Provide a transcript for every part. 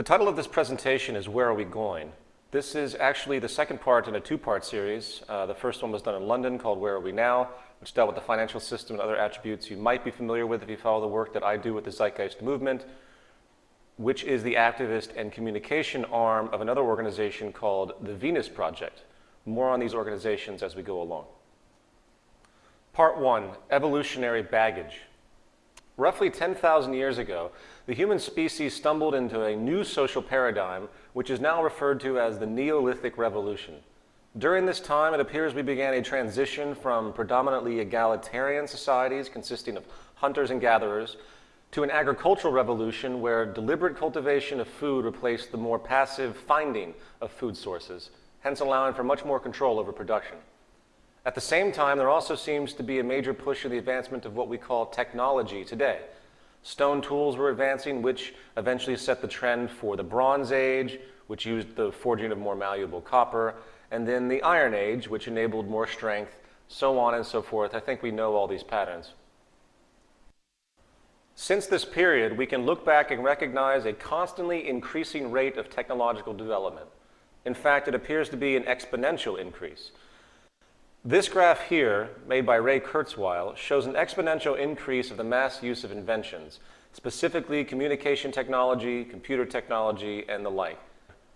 The title of this presentation is Where Are We Going? This is actually the second part in a two-part series. Uh, the first one was done in London called Where Are We Now, which dealt with the financial system and other attributes you might be familiar with if you follow the work that I do with the Zeitgeist Movement, which is the activist and communication arm of another organization called the Venus Project. More on these organizations as we go along. Part one, evolutionary baggage. Roughly 10,000 years ago, the human species stumbled into a new social paradigm, which is now referred to as the Neolithic Revolution. During this time, it appears we began a transition from predominantly egalitarian societies consisting of hunters and gatherers to an agricultural revolution where deliberate cultivation of food replaced the more passive finding of food sources, hence allowing for much more control over production. At the same time, there also seems to be a major push in the advancement of what we call technology today. Stone tools were advancing, which eventually set the trend for the Bronze Age, which used the forging of more malleable copper, and then the Iron Age, which enabled more strength, so on and so forth. I think we know all these patterns. Since this period, we can look back and recognize a constantly increasing rate of technological development. In fact, it appears to be an exponential increase. This graph here, made by Ray Kurzweil, shows an exponential increase of the mass use of inventions, specifically communication technology, computer technology, and the like.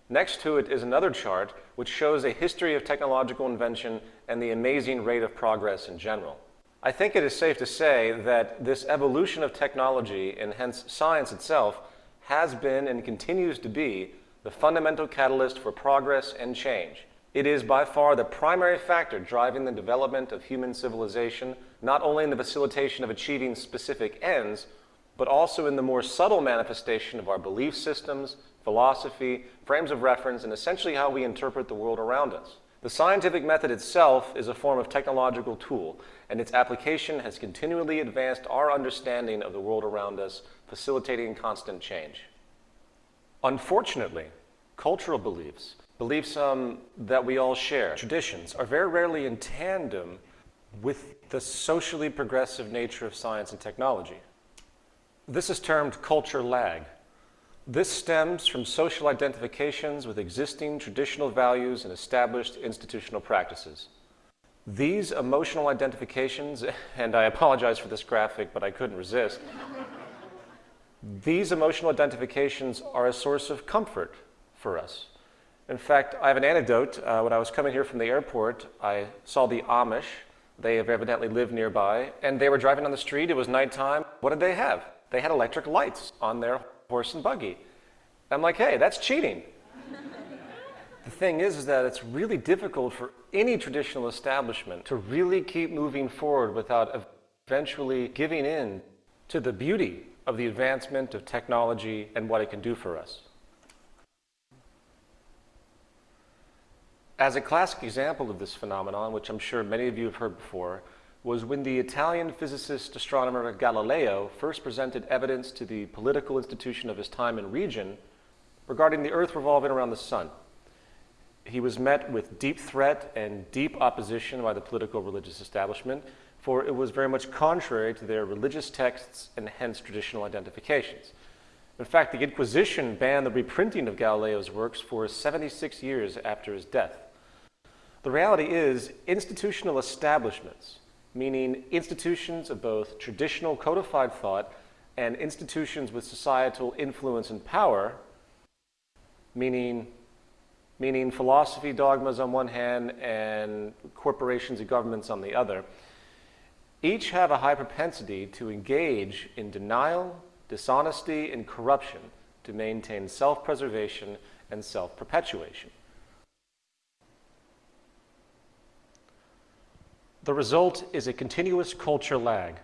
Next to it is another chart which shows a history of technological invention and the amazing rate of progress in general. I think it is safe to say that this evolution of technology, and hence science itself, has been and continues to be the fundamental catalyst for progress and change. It is by far the primary factor driving the development of human civilization, not only in the facilitation of achieving specific ends, but also in the more subtle manifestation of our belief systems, philosophy, frames of reference, and essentially how we interpret the world around us. The scientific method itself is a form of technological tool, and its application has continually advanced our understanding of the world around us, facilitating constant change. Unfortunately, cultural beliefs, beliefs um, that we all share, traditions, are very rarely in tandem with the socially progressive nature of science and technology. This is termed culture lag. This stems from social identifications with existing traditional values and established institutional practices. These emotional identifications, and I apologize for this graphic, but I couldn't resist, these emotional identifications are a source of comfort for us. In fact, I have an anecdote. Uh, when I was coming here from the airport, I saw the Amish. They have evidently lived nearby, and they were driving on the street. It was nighttime. What did they have? They had electric lights on their horse and buggy. I'm like, hey, that's cheating. the thing is, is that it's really difficult for any traditional establishment to really keep moving forward without eventually giving in to the beauty of the advancement of technology and what it can do for us. As a classic example of this phenomenon, which I'm sure many of you have heard before, was when the Italian physicist astronomer Galileo first presented evidence to the political institution of his time and region regarding the Earth revolving around the Sun. He was met with deep threat and deep opposition by the political religious establishment, for it was very much contrary to their religious texts and hence traditional identifications. In fact, the Inquisition banned the reprinting of Galileo's works for 76 years after his death. The reality is institutional establishments, meaning institutions of both traditional codified thought and institutions with societal influence and power, meaning, meaning philosophy, dogmas on one hand, and corporations and governments on the other, each have a high propensity to engage in denial, dishonesty, and corruption to maintain self-preservation and self-perpetuation. The result is a continuous culture lag,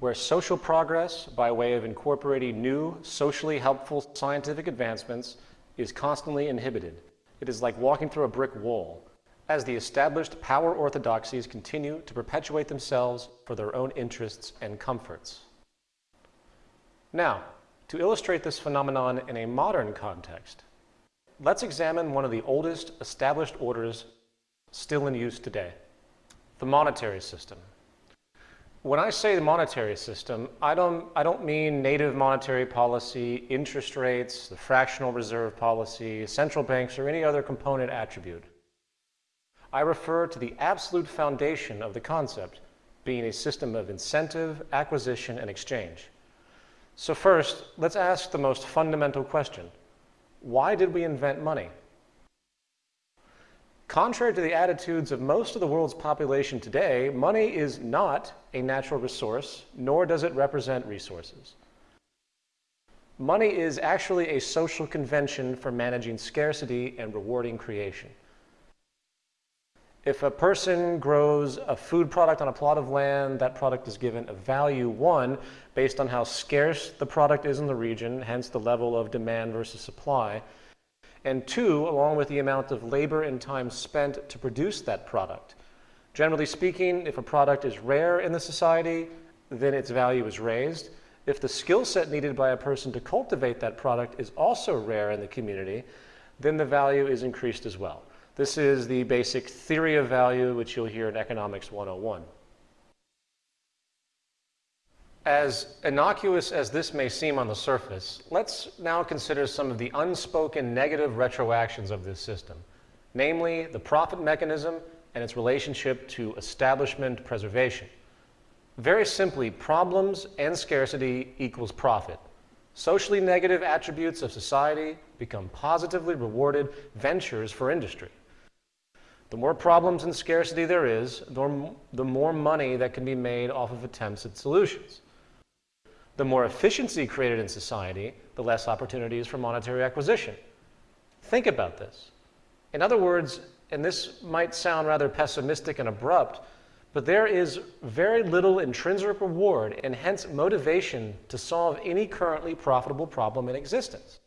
where social progress, by way of incorporating new, socially helpful scientific advancements, is constantly inhibited. It is like walking through a brick wall, as the established power orthodoxies continue to perpetuate themselves for their own interests and comforts. Now, to illustrate this phenomenon in a modern context, let's examine one of the oldest established orders still in use today the monetary system. When I say the monetary system, I don't, I don't mean native monetary policy, interest rates, the fractional reserve policy, central banks, or any other component attribute. I refer to the absolute foundation of the concept being a system of incentive, acquisition, and exchange. So first, let's ask the most fundamental question. Why did we invent money? Contrary to the attitudes of most of the world's population today, money is not a natural resource, nor does it represent resources. Money is actually a social convention for managing scarcity and rewarding creation. If a person grows a food product on a plot of land, that product is given a value, one, based on how scarce the product is in the region, hence the level of demand versus supply, and two, along with the amount of labor and time spent to produce that product. Generally speaking, if a product is rare in the society, then its value is raised. If the skill set needed by a person to cultivate that product is also rare in the community, then the value is increased as well. This is the basic theory of value, which you'll hear in Economics 101. As innocuous as this may seem on the surface, let's now consider some of the unspoken negative retroactions of this system, namely the profit mechanism and its relationship to establishment preservation. Very simply, problems and scarcity equals profit. Socially negative attributes of society become positively rewarded ventures for industry. The more problems and scarcity there is, the more money that can be made off of attempts at solutions. The more efficiency created in society, the less opportunities for monetary acquisition. Think about this. In other words, and this might sound rather pessimistic and abrupt, but there is very little intrinsic reward and hence motivation to solve any currently profitable problem in existence.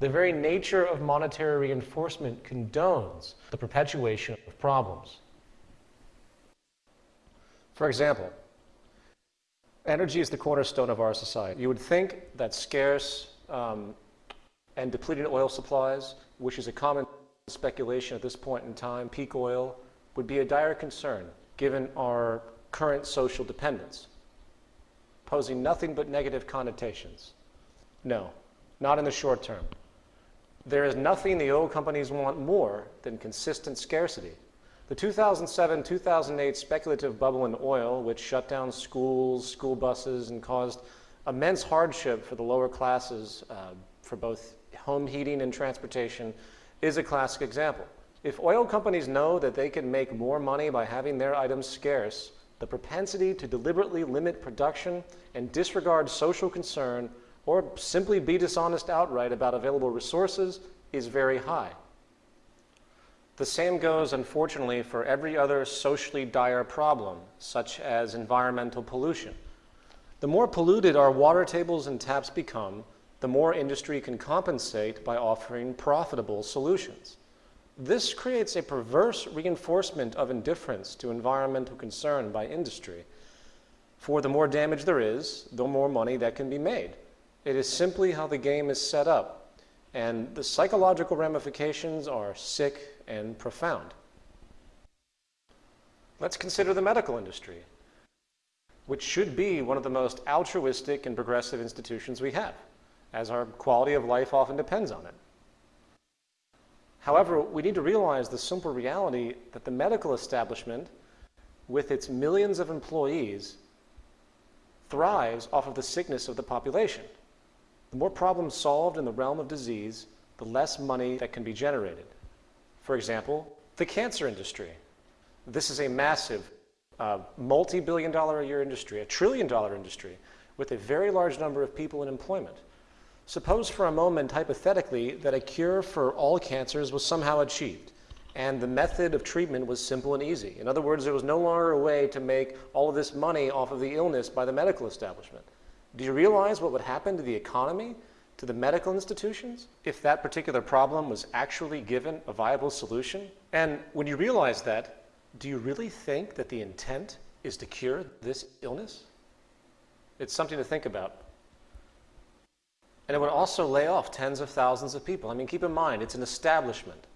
The very nature of monetary reinforcement condones the perpetuation of problems. For example, Energy is the cornerstone of our society. You would think that scarce um, and depleted oil supplies, which is a common speculation at this point in time, peak oil, would be a dire concern given our current social dependence, posing nothing but negative connotations. No, not in the short term. There is nothing the oil companies want more than consistent scarcity. The 2007-2008 speculative bubble in oil, which shut down schools, school buses, and caused immense hardship for the lower classes uh, for both home heating and transportation, is a classic example. If oil companies know that they can make more money by having their items scarce, the propensity to deliberately limit production and disregard social concern or simply be dishonest outright about available resources is very high. The same goes, unfortunately, for every other socially dire problem, such as environmental pollution. The more polluted our water tables and taps become, the more industry can compensate by offering profitable solutions. This creates a perverse reinforcement of indifference to environmental concern by industry. For the more damage there is, the more money that can be made. It is simply how the game is set up, and the psychological ramifications are sick and profound. Let's consider the medical industry, which should be one of the most altruistic and progressive institutions we have, as our quality of life often depends on it. However, we need to realize the simple reality that the medical establishment, with its millions of employees, thrives off of the sickness of the population. The more problems solved in the realm of disease, the less money that can be generated. For example, the cancer industry. This is a massive, uh, multi billion dollar a year industry, a trillion dollar industry, with a very large number of people in employment. Suppose for a moment, hypothetically, that a cure for all cancers was somehow achieved, and the method of treatment was simple and easy. In other words, there was no longer a way to make all of this money off of the illness by the medical establishment. Do you realize what would happen to the economy to the medical institutions if that particular problem was actually given a viable solution? And when you realize that, do you really think that the intent is to cure this illness? It's something to think about. And it would also lay off tens of thousands of people. I mean, keep in mind, it's an establishment.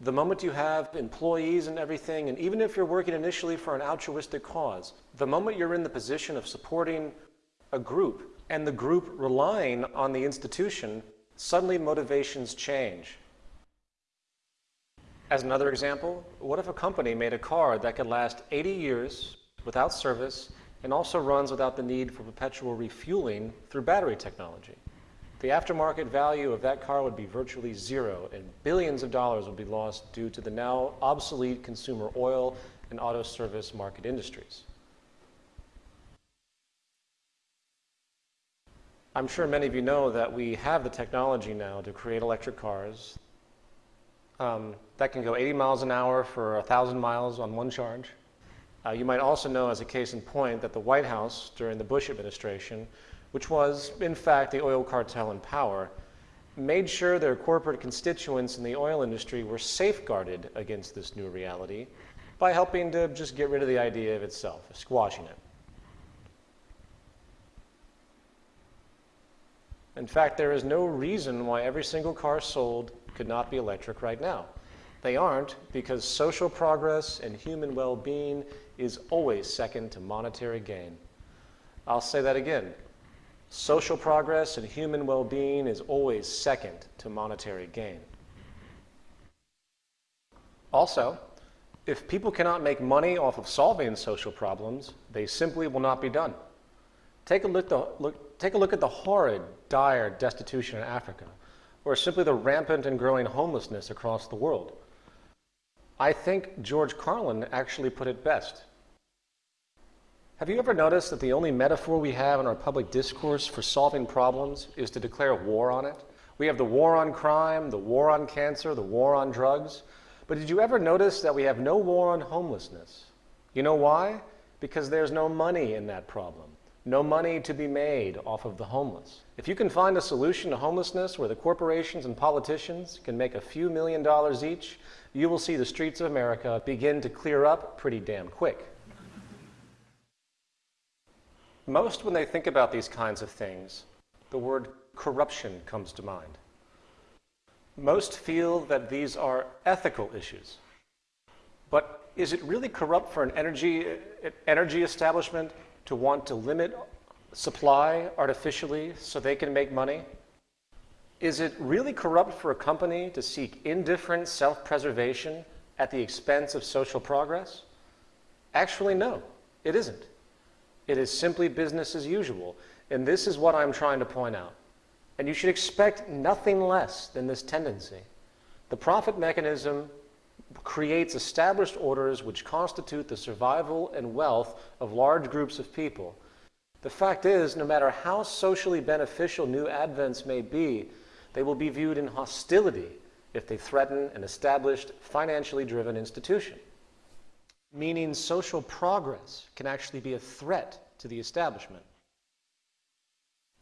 the moment you have employees and everything, and even if you're working initially for an altruistic cause, the moment you're in the position of supporting a group and the group relying on the institution, suddenly motivations change. As another example, what if a company made a car that could last 80 years without service and also runs without the need for perpetual refueling through battery technology? The aftermarket value of that car would be virtually zero and billions of dollars would be lost due to the now obsolete consumer oil and auto service market industries. I'm sure many of you know that we have the technology now to create electric cars um, that can go 80 miles an hour for 1,000 miles on one charge. Uh, you might also know, as a case in point, that the White House during the Bush administration, which was, in fact, the oil cartel in power, made sure their corporate constituents in the oil industry were safeguarded against this new reality by helping to just get rid of the idea of itself, squashing it. In fact, there is no reason why every single car sold could not be electric right now. They aren't because social progress and human well-being is always second to monetary gain. I'll say that again. Social progress and human well-being is always second to monetary gain. Also, if people cannot make money off of solving social problems, they simply will not be done. Take a look, the, look, take a look at the horrid, dire destitution in Africa or simply the rampant and growing homelessness across the world. I think George Carlin actually put it best. Have you ever noticed that the only metaphor we have in our public discourse for solving problems is to declare war on it? We have the war on crime, the war on cancer, the war on drugs. But did you ever notice that we have no war on homelessness? You know why? Because there's no money in that problem no money to be made off of the homeless. If you can find a solution to homelessness where the corporations and politicians can make a few million dollars each, you will see the streets of America begin to clear up pretty damn quick. Most, when they think about these kinds of things, the word corruption comes to mind. Most feel that these are ethical issues. But is it really corrupt for an energy, energy establishment to want to limit supply artificially so they can make money? Is it really corrupt for a company to seek indifferent self-preservation at the expense of social progress? Actually, no, it isn't. It is simply business as usual, and this is what I'm trying to point out. And you should expect nothing less than this tendency. The profit mechanism creates established orders which constitute the survival and wealth of large groups of people. The fact is, no matter how socially beneficial new advents may be, they will be viewed in hostility if they threaten an established, financially driven institution. Meaning social progress can actually be a threat to the establishment.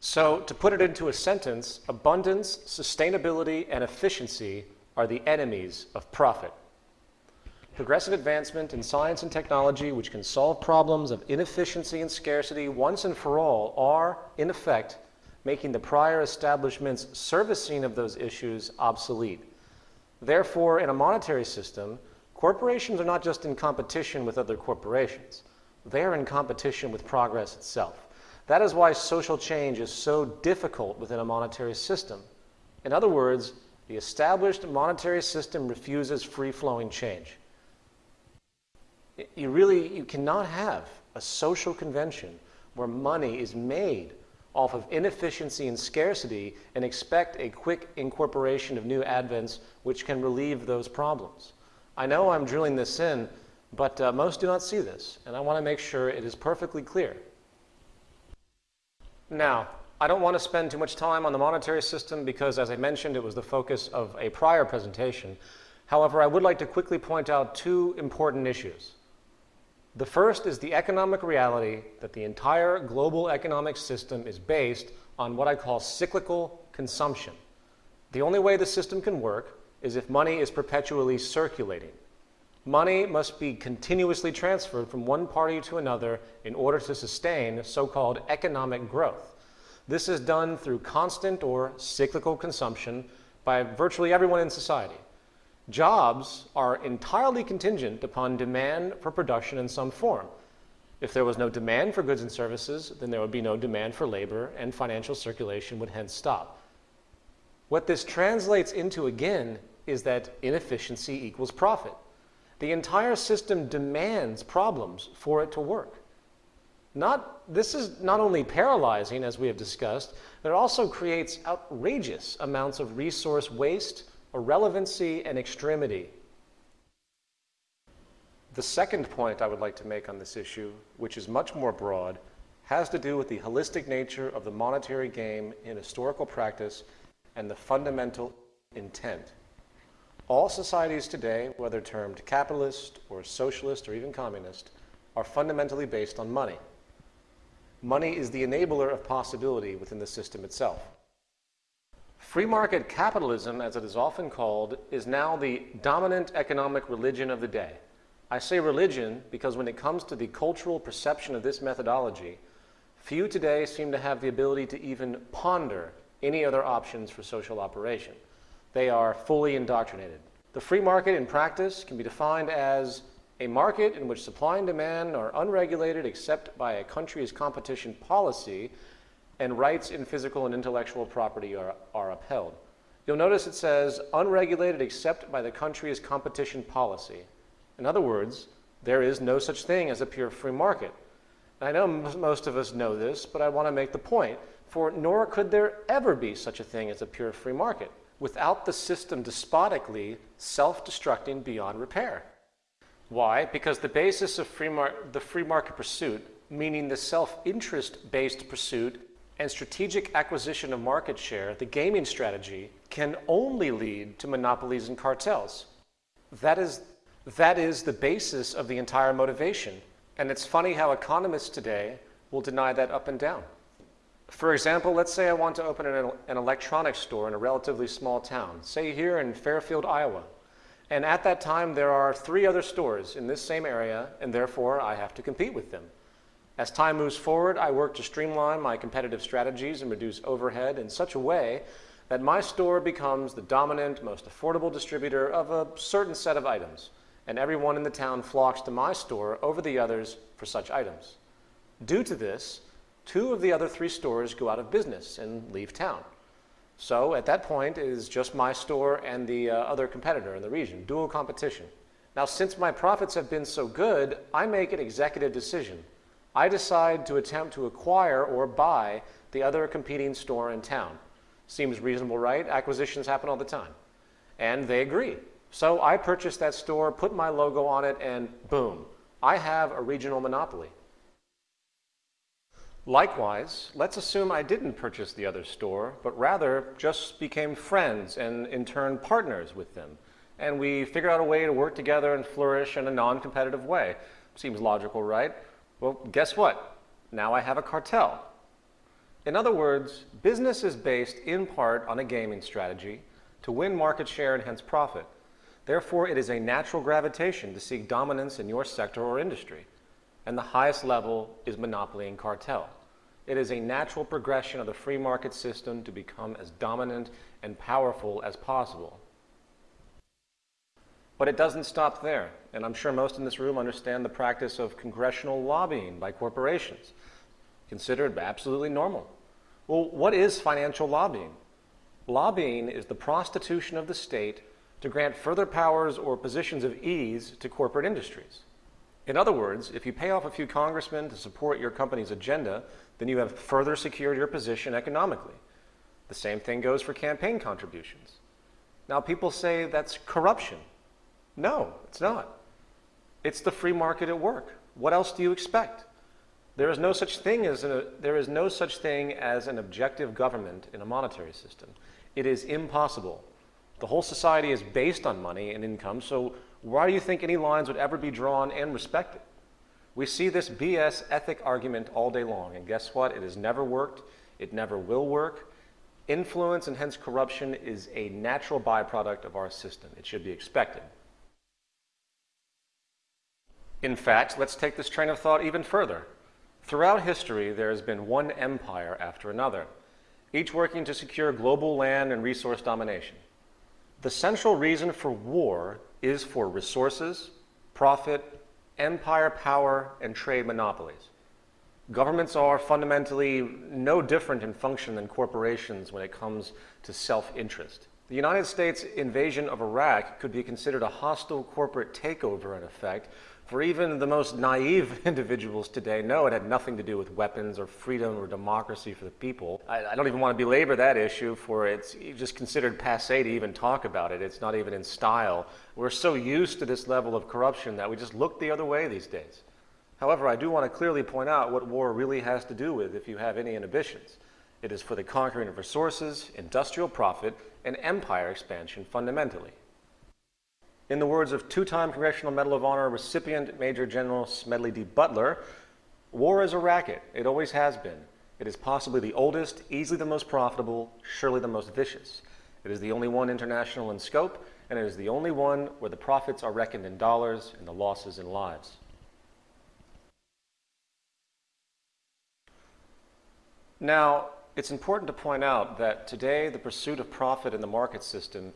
So, to put it into a sentence, abundance, sustainability, and efficiency are the enemies of profit progressive advancement in science and technology which can solve problems of inefficiency and scarcity once and for all are, in effect, making the prior establishment's servicing of those issues obsolete. Therefore, in a monetary system, corporations are not just in competition with other corporations. They are in competition with progress itself. That is why social change is so difficult within a monetary system. In other words, the established monetary system refuses free-flowing change you really, you cannot have a social convention where money is made off of inefficiency and scarcity and expect a quick incorporation of new advents which can relieve those problems. I know I'm drilling this in, but uh, most do not see this, and I want to make sure it is perfectly clear. Now, I don't want to spend too much time on the monetary system because, as I mentioned, it was the focus of a prior presentation. However, I would like to quickly point out two important issues. The first is the economic reality that the entire global economic system is based on what I call cyclical consumption. The only way the system can work is if money is perpetually circulating. Money must be continuously transferred from one party to another in order to sustain so-called economic growth. This is done through constant or cyclical consumption by virtually everyone in society. Jobs are entirely contingent upon demand for production in some form. If there was no demand for goods and services, then there would be no demand for labor and financial circulation would hence stop. What this translates into again is that inefficiency equals profit. The entire system demands problems for it to work. Not, this is not only paralyzing, as we have discussed, but it also creates outrageous amounts of resource waste, irrelevancy, and extremity. The second point I would like to make on this issue, which is much more broad, has to do with the holistic nature of the monetary game in historical practice and the fundamental intent. All societies today, whether termed capitalist or socialist or even communist, are fundamentally based on money. Money is the enabler of possibility within the system itself. Free market capitalism, as it is often called, is now the dominant economic religion of the day. I say religion because when it comes to the cultural perception of this methodology, few today seem to have the ability to even ponder any other options for social operation. They are fully indoctrinated. The free market in practice can be defined as a market in which supply and demand are unregulated except by a country's competition policy and rights in physical and intellectual property are, are upheld. You'll notice it says unregulated except by the country's competition policy. In other words, there is no such thing as a pure free market. I know most of us know this, but I want to make the point, for nor could there ever be such a thing as a pure free market without the system despotically self-destructing beyond repair. Why? Because the basis of free the free market pursuit, meaning the self-interest based pursuit and strategic acquisition of market share, the gaming strategy, can only lead to monopolies and cartels. That is, that is the basis of the entire motivation. And it's funny how economists today will deny that up and down. For example, let's say I want to open an, an electronics store in a relatively small town, say here in Fairfield, Iowa. And at that time, there are three other stores in this same area, and therefore I have to compete with them. As time moves forward, I work to streamline my competitive strategies and reduce overhead in such a way that my store becomes the dominant, most affordable distributor of a certain set of items, and everyone in the town flocks to my store over the others for such items. Due to this, two of the other three stores go out of business and leave town. So at that point, it is just my store and the uh, other competitor in the region, dual competition. Now, since my profits have been so good, I make an executive decision. I decide to attempt to acquire or buy the other competing store in town. Seems reasonable, right? Acquisitions happen all the time. And they agree. So I purchase that store, put my logo on it, and boom, I have a regional monopoly. Likewise, let's assume I didn't purchase the other store, but rather just became friends and in turn partners with them. And we figured out a way to work together and flourish in a non-competitive way. Seems logical, right? Well, guess what? Now I have a cartel. In other words, business is based in part on a gaming strategy to win market share and hence profit. Therefore, it is a natural gravitation to seek dominance in your sector or industry and the highest level is monopoly and cartel. It is a natural progression of the free market system to become as dominant and powerful as possible. But it doesn't stop there, and I'm sure most in this room understand the practice of congressional lobbying by corporations, considered absolutely normal. Well, what is financial lobbying? Lobbying is the prostitution of the state to grant further powers or positions of ease to corporate industries. In other words, if you pay off a few congressmen to support your company's agenda, then you have further secured your position economically. The same thing goes for campaign contributions. Now, people say that's corruption. No, it's not. It's the free market at work. What else do you expect? There is no such thing as a, there is no such thing as an objective government in a monetary system. It is impossible. The whole society is based on money and income, so why do you think any lines would ever be drawn and respected? We see this BS ethic argument all day long, and guess what? It has never worked. It never will work. Influence and hence corruption is a natural byproduct of our system. It should be expected. In fact, let's take this train of thought even further. Throughout history, there has been one empire after another, each working to secure global land and resource domination. The central reason for war is for resources, profit, empire power, and trade monopolies. Governments are fundamentally no different in function than corporations when it comes to self-interest. The United States invasion of Iraq could be considered a hostile corporate takeover in effect, for even the most naive individuals today know it had nothing to do with weapons or freedom or democracy for the people. I, I don't even want to belabor that issue for it's just considered passe to even talk about it. It's not even in style. We're so used to this level of corruption that we just look the other way these days. However, I do want to clearly point out what war really has to do with if you have any inhibitions. It is for the conquering of resources, industrial profit, and empire expansion fundamentally. In the words of two-time Congressional Medal of Honor recipient Major General Smedley D. Butler, war is a racket. It always has been. It is possibly the oldest, easily the most profitable, surely the most vicious. It is the only one international in scope, and it is the only one where the profits are reckoned in dollars and the losses in lives. Now, it's important to point out that today the pursuit of profit in the market system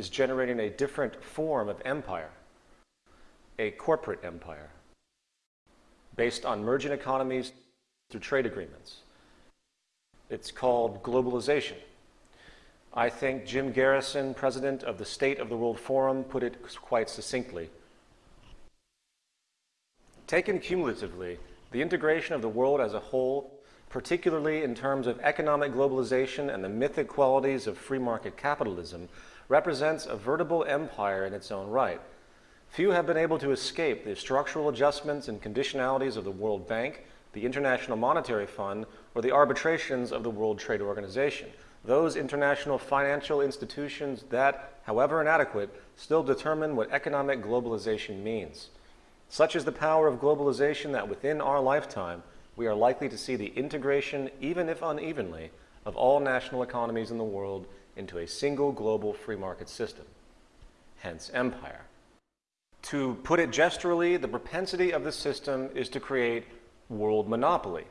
is generating a different form of empire, a corporate empire, based on merging economies through trade agreements. It's called globalization. I think Jim Garrison, president of the State of the World Forum, put it quite succinctly. Taken cumulatively, the integration of the world as a whole particularly in terms of economic globalization and the mythic qualities of free market capitalism, represents a veritable empire in its own right. Few have been able to escape the structural adjustments and conditionalities of the World Bank, the International Monetary Fund, or the arbitrations of the World Trade Organization. Those international financial institutions that, however inadequate, still determine what economic globalization means. Such is the power of globalization that within our lifetime, we are likely to see the integration, even if unevenly, of all national economies in the world into a single global free market system, hence empire. To put it gesturally, the propensity of the system is to create world monopoly.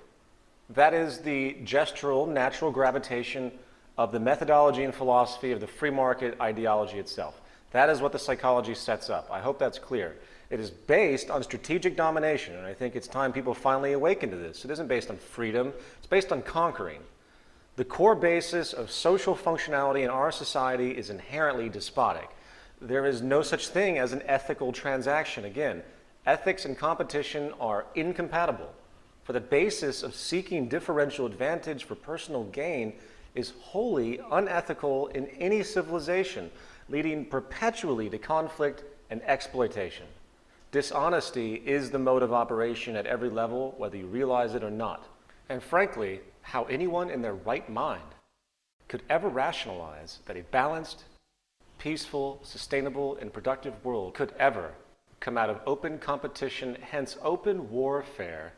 That is the gestural natural gravitation of the methodology and philosophy of the free market ideology itself. That is what the psychology sets up. I hope that's clear. It is based on strategic domination, and I think it's time people finally awaken to this. It isn't based on freedom, it's based on conquering. The core basis of social functionality in our society is inherently despotic. There is no such thing as an ethical transaction. Again, ethics and competition are incompatible. For the basis of seeking differential advantage for personal gain is wholly unethical in any civilization, leading perpetually to conflict and exploitation. Dishonesty is the mode of operation at every level, whether you realize it or not. And frankly, how anyone in their right mind could ever rationalize that a balanced, peaceful, sustainable, and productive world could ever come out of open competition, hence open warfare,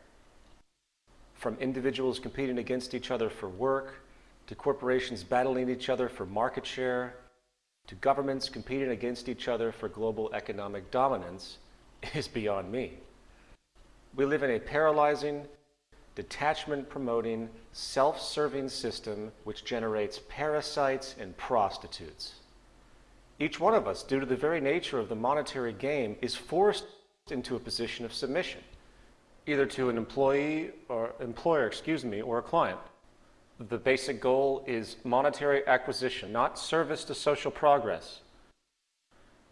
from individuals competing against each other for work, to corporations battling each other for market share, to governments competing against each other for global economic dominance, is beyond me. We live in a paralyzing, detachment promoting, self serving system which generates parasites and prostitutes. Each one of us, due to the very nature of the monetary game, is forced into a position of submission, either to an employee or employer, excuse me, or a client. The basic goal is monetary acquisition, not service to social progress.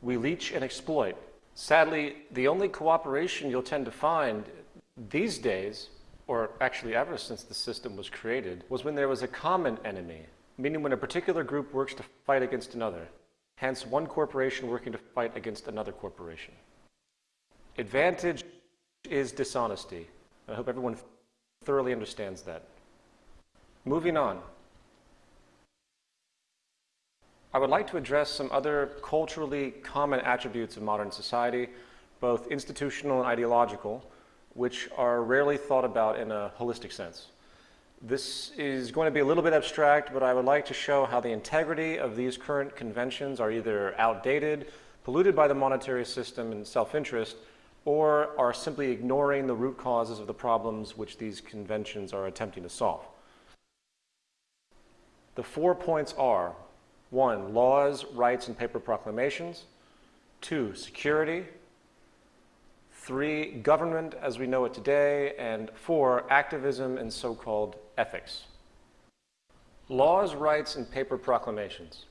We leech and exploit Sadly, the only cooperation you'll tend to find these days, or actually ever since the system was created, was when there was a common enemy, meaning when a particular group works to fight against another, hence one corporation working to fight against another corporation. Advantage is dishonesty. I hope everyone thoroughly understands that. Moving on. I would like to address some other culturally common attributes of modern society, both institutional and ideological, which are rarely thought about in a holistic sense. This is going to be a little bit abstract, but I would like to show how the integrity of these current conventions are either outdated, polluted by the monetary system and self-interest, or are simply ignoring the root causes of the problems which these conventions are attempting to solve. The four points are One, laws, rights, and paper proclamations. Two, security. Three, government as we know it today. And four, activism and so-called ethics. Laws, rights, and paper proclamations.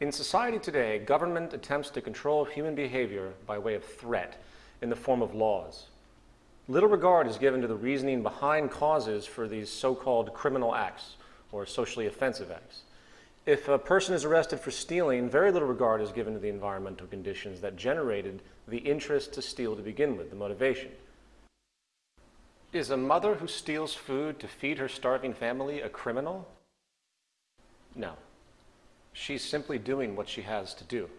In society today, government attempts to control human behavior by way of threat in the form of laws. Little regard is given to the reasoning behind causes for these so-called criminal acts or socially offensive acts. If a person is arrested for stealing, very little regard is given to the environmental conditions that generated the interest to steal to begin with, the motivation. Is a mother who steals food to feed her starving family a criminal? No. She's simply doing what she has to do.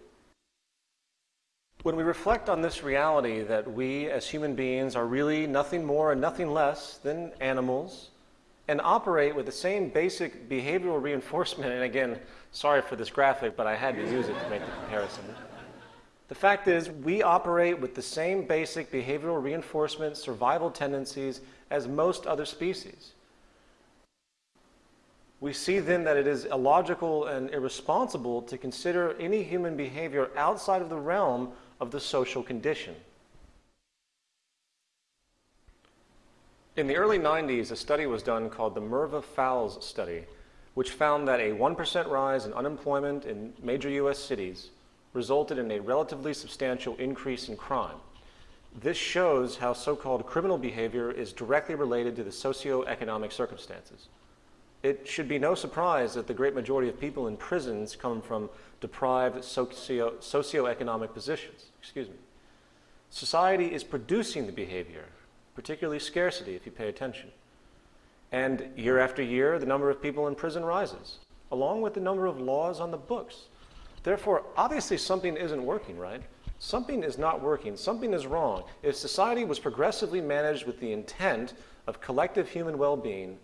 When we reflect on this reality that we as human beings are really nothing more and nothing less than animals, and operate with the same basic behavioral reinforcement. And again, sorry for this graphic, but I had to use it to make the comparison. The fact is, we operate with the same basic behavioral reinforcement survival tendencies as most other species. We see then that it is illogical and irresponsible to consider any human behavior outside of the realm of the social condition. In the early 90s, a study was done called the Merva-Fowles study, which found that a 1% rise in unemployment in major U.S. cities resulted in a relatively substantial increase in crime. This shows how so-called criminal behavior is directly related to the socio-economic circumstances. It should be no surprise that the great majority of people in prisons come from deprived socio- socioeconomic positions. Excuse me. Society is producing the behavior particularly scarcity if you pay attention. And year after year, the number of people in prison rises, along with the number of laws on the books. Therefore, obviously something isn't working, right? Something is not working. Something is wrong. If society was progressively managed with the intent of collective human well-being,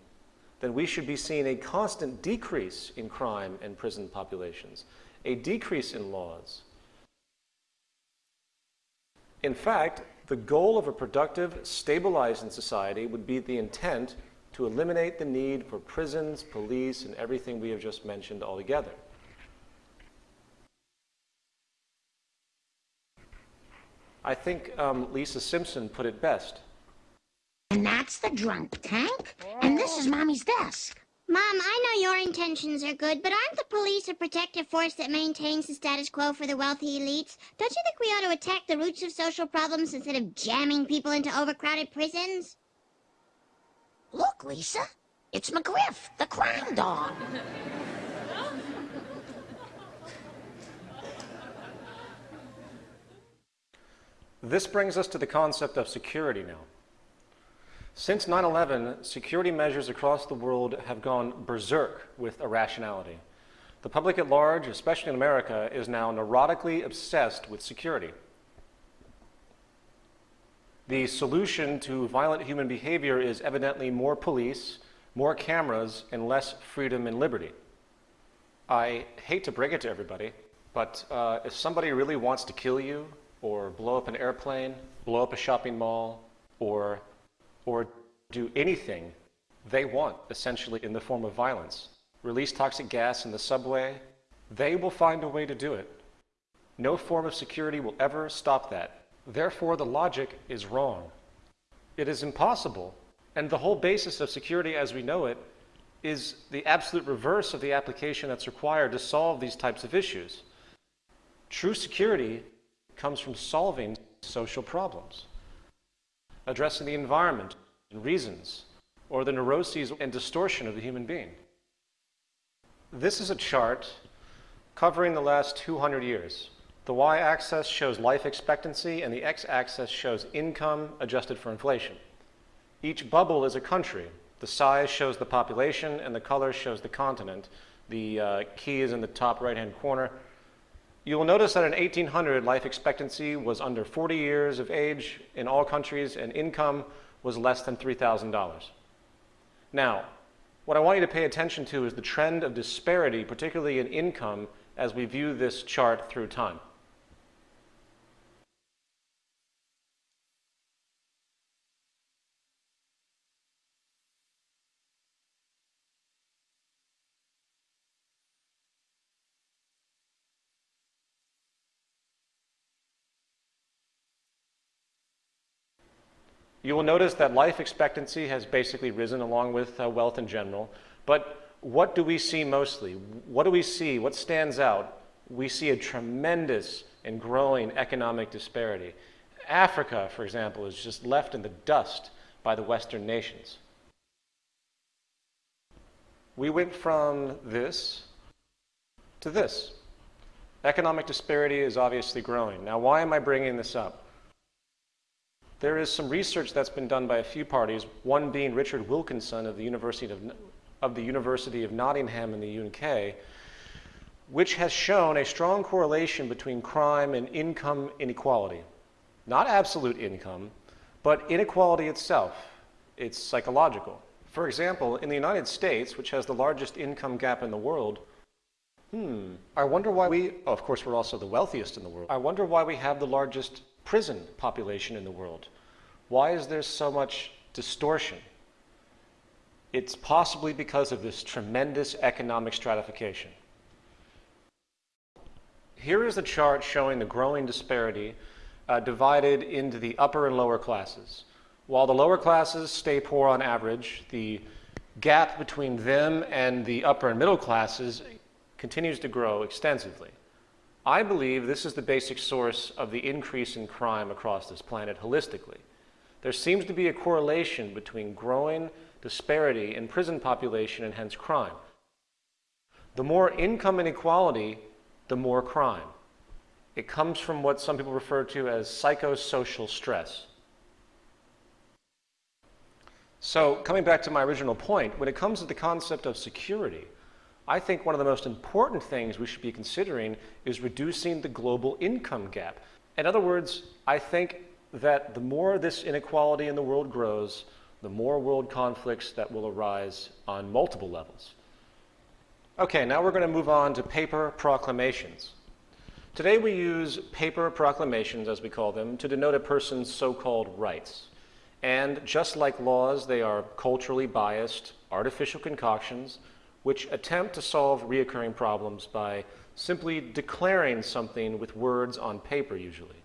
then we should be seeing a constant decrease in crime and prison populations, a decrease in laws. In fact, the goal of a productive, stabilizing society would be the intent to eliminate the need for prisons, police, and everything we have just mentioned altogether. I think um, Lisa Simpson put it best. And that's the drunk tank? And this is Mommy's desk. Mom, I know your intentions are good, but aren't the police a protective force that maintains the status quo for the wealthy elites? Don't you think we ought to attack the roots of social problems instead of jamming people into overcrowded prisons? Look, Lisa. It's McGriff, the crime dog. This brings us to the concept of security now. Since 9-11, security measures across the world have gone berserk with irrationality. The public at large, especially in America, is now neurotically obsessed with security. The solution to violent human behavior is evidently more police, more cameras, and less freedom and liberty. I hate to break it to everybody, but uh, if somebody really wants to kill you, or blow up an airplane, blow up a shopping mall, or or do anything they want, essentially in the form of violence, release toxic gas in the subway, they will find a way to do it. No form of security will ever stop that. Therefore, the logic is wrong. It is impossible. And the whole basis of security as we know it is the absolute reverse of the application that's required to solve these types of issues. True security comes from solving social problems addressing the environment and reasons, or the neuroses and distortion of the human being. This is a chart covering the last 200 years. The y-axis shows life expectancy and the x-axis shows income adjusted for inflation. Each bubble is a country. The size shows the population and the color shows the continent. The uh, key is in the top right-hand corner. You will notice that in 1800, life expectancy was under 40 years of age in all countries, and income was less than $3,000. Now, what I want you to pay attention to is the trend of disparity, particularly in income, as we view this chart through time. You will notice that life expectancy has basically risen along with uh, wealth in general. But what do we see mostly? What do we see? What stands out? We see a tremendous and growing economic disparity. Africa, for example, is just left in the dust by the Western nations. We went from this to this. Economic disparity is obviously growing. Now, why am I bringing this up? There is some research that's been done by a few parties, one being Richard Wilkinson of the University of, of, the University of Nottingham in the UK, which has shown a strong correlation between crime and income inequality. Not absolute income, but inequality itself. It's psychological. For example, in the United States, which has the largest income gap in the world, hmm, I wonder why we, oh, of course, we're also the wealthiest in the world. I wonder why we have the largest prison population in the world. Why is there so much distortion? It's possibly because of this tremendous economic stratification. Here is a chart showing the growing disparity uh, divided into the upper and lower classes. While the lower classes stay poor on average, the gap between them and the upper and middle classes continues to grow extensively. I believe this is the basic source of the increase in crime across this planet holistically. There seems to be a correlation between growing disparity in prison population and hence crime. The more income inequality the more crime. It comes from what some people refer to as psychosocial stress. So, coming back to my original point, when it comes to the concept of security, I think one of the most important things we should be considering is reducing the global income gap. In other words, I think that the more this inequality in the world grows, the more world conflicts that will arise on multiple levels. Okay, now we're going to move on to paper proclamations. Today we use paper proclamations, as we call them, to denote a person's so-called rights. And just like laws, they are culturally biased, artificial concoctions, which attempt to solve reoccurring problems by simply declaring something with words on paper, usually.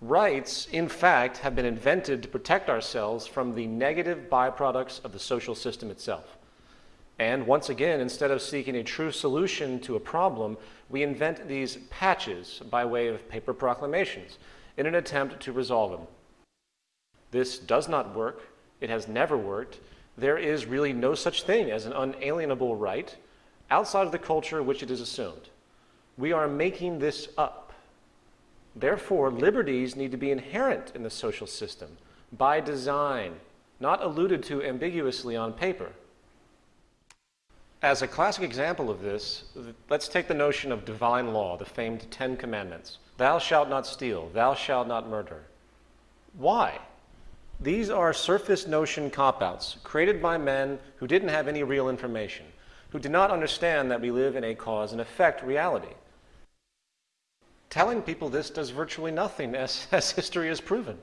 Rights, in fact, have been invented to protect ourselves from the negative byproducts of the social system itself. And once again, instead of seeking a true solution to a problem, we invent these patches by way of paper proclamations in an attempt to resolve them. This does not work. It has never worked. There is really no such thing as an unalienable right outside of the culture which it is assumed. We are making this up. Therefore, liberties need to be inherent in the social system by design, not alluded to ambiguously on paper. As a classic example of this, let's take the notion of divine law, the famed Ten Commandments. Thou shalt not steal, thou shalt not murder. Why? These are surface notion cop outs created by men who didn't have any real information, who did not understand that we live in a cause and effect reality. Telling people this does virtually nothing, as, as history has proven.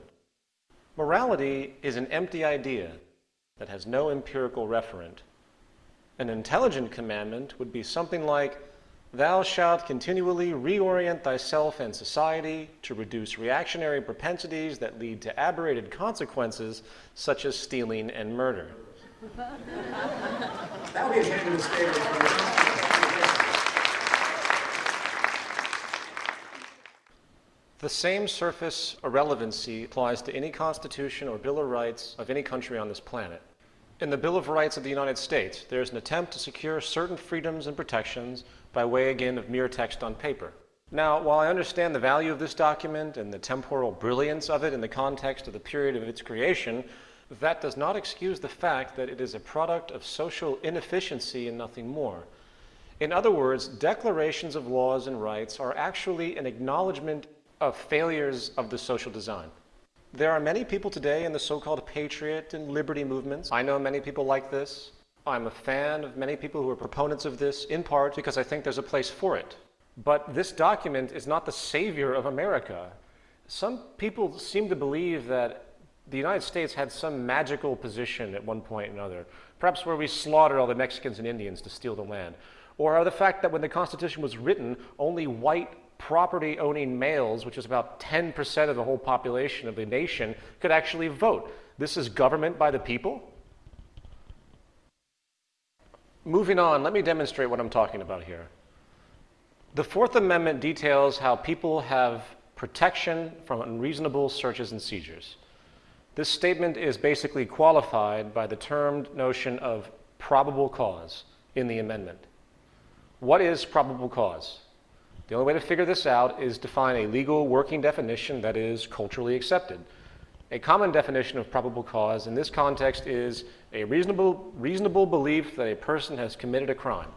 Morality is an empty idea that has no empirical referent an intelligent commandment would be something like, Thou shalt continually reorient thyself and society to reduce reactionary propensities that lead to aberrated consequences such as stealing and murder. that would be a genuine statement. The same surface irrelevancy applies to any constitution or Bill of Rights of any country on this planet. In the Bill of Rights of the United States, there is an attempt to secure certain freedoms and protections by way, again, of mere text on paper. Now, while I understand the value of this document and the temporal brilliance of it in the context of the period of its creation, that does not excuse the fact that it is a product of social inefficiency and nothing more. In other words, declarations of laws and rights are actually an acknowledgement of failures of the social design. There are many people today in the so-called patriot and liberty movements. I know many people like this. I'm a fan of many people who are proponents of this, in part because I think there's a place for it. But this document is not the savior of America. Some people seem to believe that the United States had some magical position at one point or another, perhaps where we slaughtered all the Mexicans and Indians to steal the land, or the fact that when the Constitution was written, only white property owning males, which is about 10% of the whole population of the nation, could actually vote. This is government by the people. Moving on, let me demonstrate what I'm talking about here. The Fourth Amendment details how people have protection from unreasonable searches and seizures. This statement is basically qualified by the termed notion of probable cause in the amendment. What is probable cause? The only way to figure this out is to find a legal working definition that is culturally accepted. A common definition of probable cause in this context is a reasonable, reasonable belief that a person has committed a crime.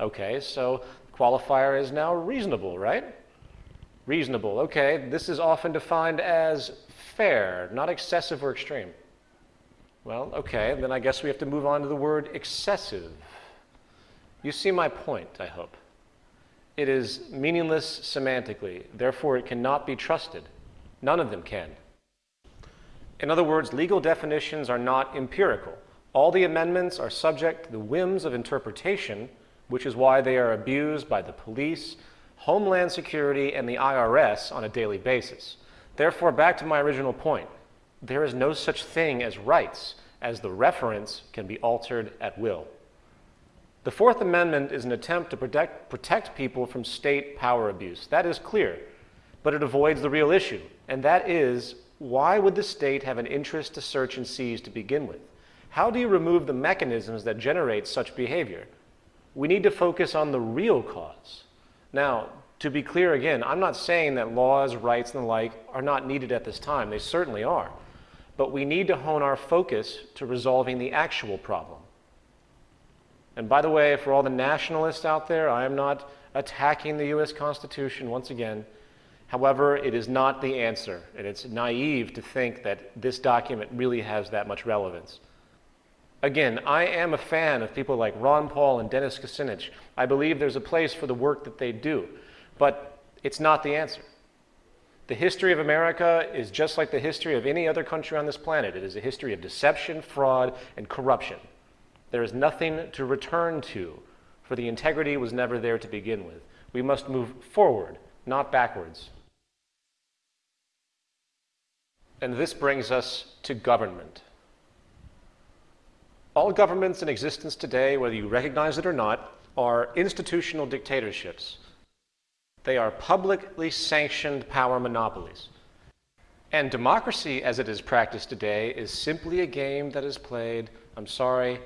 Okay, so the qualifier is now reasonable, right? Reasonable, okay. This is often defined as fair, not excessive or extreme. Well, okay, then I guess we have to move on to the word excessive. You see my point, I hope. It is meaningless semantically, therefore, it cannot be trusted. None of them can. In other words, legal definitions are not empirical. All the amendments are subject to the whims of interpretation, which is why they are abused by the police, Homeland Security, and the IRS on a daily basis. Therefore, back to my original point there is no such thing as rights, as the reference can be altered at will. The Fourth Amendment is an attempt to protect, protect people from state power abuse. That is clear, but it avoids the real issue, and that is why would the state have an interest to search and seize to begin with? How do you remove the mechanisms that generate such behavior? We need to focus on the real cause. Now, to be clear again, I'm not saying that laws, rights, and the like are not needed at this time. They certainly are. But we need to hone our focus to resolving the actual problem. And by the way, for all the nationalists out there, I am not attacking the U.S. Constitution once again. However, it is not the answer, and it's naive to think that this document really has that much relevance. Again, I am a fan of people like Ron Paul and Dennis Kucinich. I believe there's a place for the work that they do, but it's not the answer. The history of America is just like the history of any other country on this planet. It is a history of deception, fraud, and corruption. There is nothing to return to, for the integrity was never there to begin with. We must move forward, not backwards. And this brings us to government. All governments in existence today, whether you recognize it or not, are institutional dictatorships. They are publicly sanctioned power monopolies. And democracy, as it is practiced today, is simply a game that is played, I'm sorry,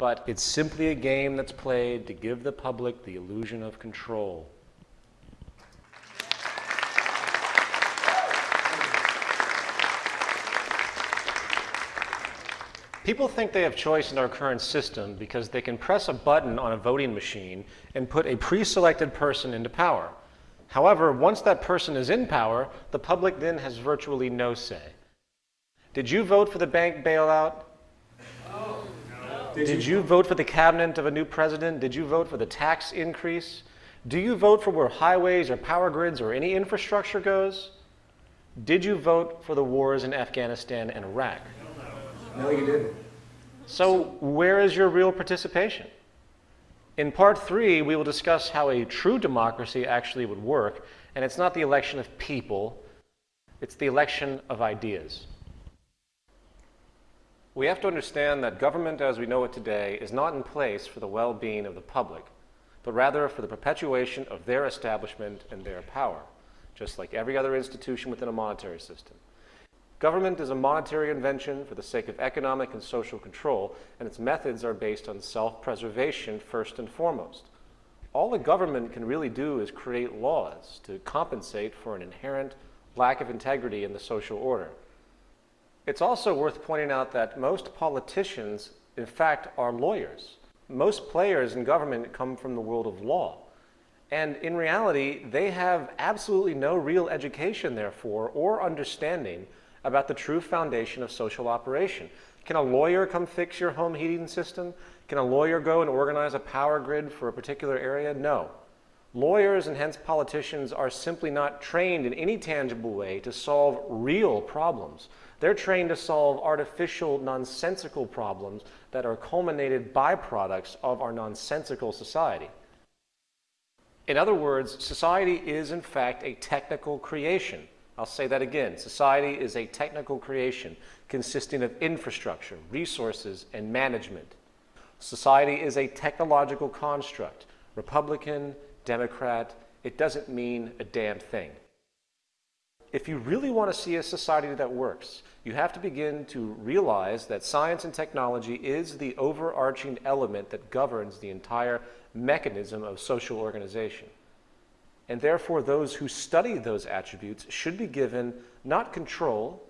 but it's simply a game that's played to give the public the illusion of control. People think they have choice in our current system because they can press a button on a voting machine and put a pre-selected person into power. However, once that person is in power, the public then has virtually no say. Did you vote for the bank bailout? Did, Did you vote for the cabinet of a new president? Did you vote for the tax increase? Do you vote for where highways or power grids or any infrastructure goes? Did you vote for the wars in Afghanistan and Iraq? No, you didn't. So, where is your real participation? In part three, we will discuss how a true democracy actually would work, and it's not the election of people, it's the election of ideas. We have to understand that government as we know it today is not in place for the well being of the public, but rather for the perpetuation of their establishment and their power, just like every other institution within a monetary system. Government is a monetary invention for the sake of economic and social control, and its methods are based on self-preservation first and foremost. All the government can really do is create laws to compensate for an inherent lack of integrity in the social order. It's also worth pointing out that most politicians, in fact, are lawyers. Most players in government come from the world of law. And in reality, they have absolutely no real education, therefore, or understanding about the true foundation of social operation. Can a lawyer come fix your home heating system? Can a lawyer go and organize a power grid for a particular area? No. Lawyers and hence politicians are simply not trained in any tangible way to solve real problems. They're trained to solve artificial, nonsensical problems that are culminated byproducts of our nonsensical society. In other words, society is in fact a technical creation. I'll say that again. Society is a technical creation consisting of infrastructure, resources, and management. Society is a technological construct. Republican, Democrat, it doesn't mean a damn thing. If you really want to see a society that works, you have to begin to realize that science and technology is the overarching element that governs the entire mechanism of social organization. And therefore, those who study those attributes should be given not control,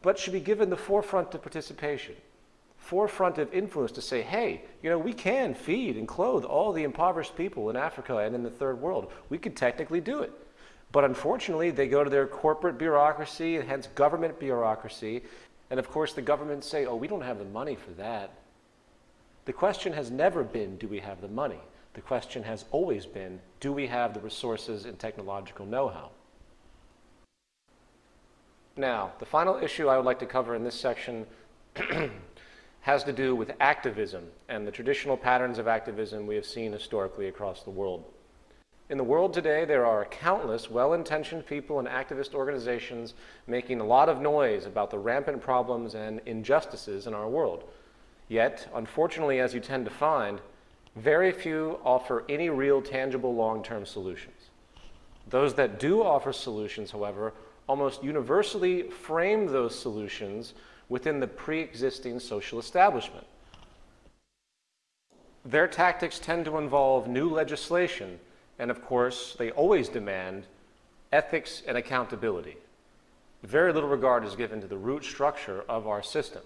but should be given the forefront of participation, forefront of influence to say, hey, you know, we can feed and clothe all the impoverished people in Africa and in the third world. We could technically do it. But unfortunately, they go to their corporate bureaucracy and hence government bureaucracy. And of course, the governments say, oh, we don't have the money for that. The question has never been, do we have the money? The question has always been, do we have the resources and technological know-how? Now, the final issue I would like to cover in this section has to do with activism and the traditional patterns of activism we have seen historically across the world. In the world today, there are countless well-intentioned people and activist organizations making a lot of noise about the rampant problems and injustices in our world. Yet, unfortunately, as you tend to find, very few offer any real tangible long-term solutions. Those that do offer solutions, however, almost universally frame those solutions within the pre-existing social establishment. Their tactics tend to involve new legislation and of course, they always demand ethics and accountability. Very little regard is given to the root structure of our system.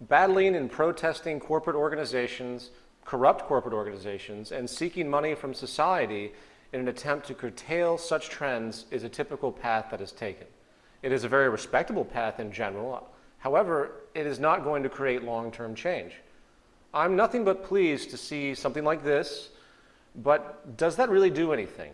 Battling and protesting corporate organizations, corrupt corporate organizations, and seeking money from society in an attempt to curtail such trends is a typical path that is taken. It is a very respectable path in general. However, it is not going to create long-term change. I'm nothing but pleased to see something like this but does that really do anything?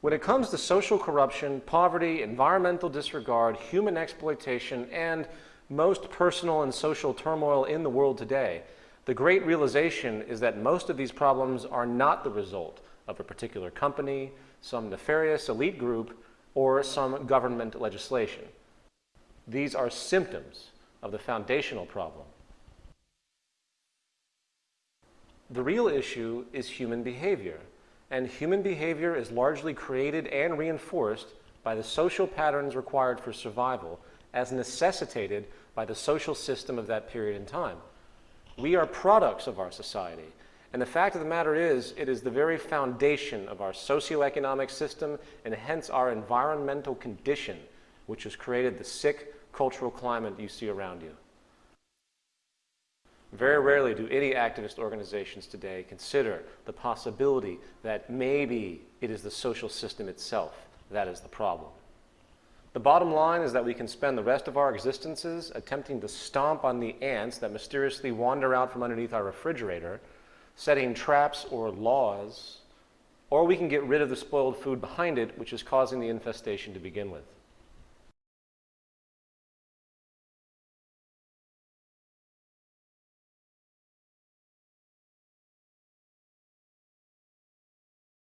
When it comes to social corruption, poverty, environmental disregard, human exploitation, and most personal and social turmoil in the world today, the great realization is that most of these problems are not the result of a particular company, some nefarious elite group, or some government legislation. These are symptoms of the foundational problem. The real issue is human behavior, and human behavior is largely created and reinforced by the social patterns required for survival as necessitated by the social system of that period in time. We are products of our society, and the fact of the matter is, it is the very foundation of our socioeconomic system and hence our environmental condition which has created the sick cultural climate you see around you. Very rarely do any activist organizations today consider the possibility that maybe it is the social system itself that is the problem. The bottom line is that we can spend the rest of our existences attempting to stomp on the ants that mysteriously wander out from underneath our refrigerator, setting traps or laws, or we can get rid of the spoiled food behind it, which is causing the infestation to begin with.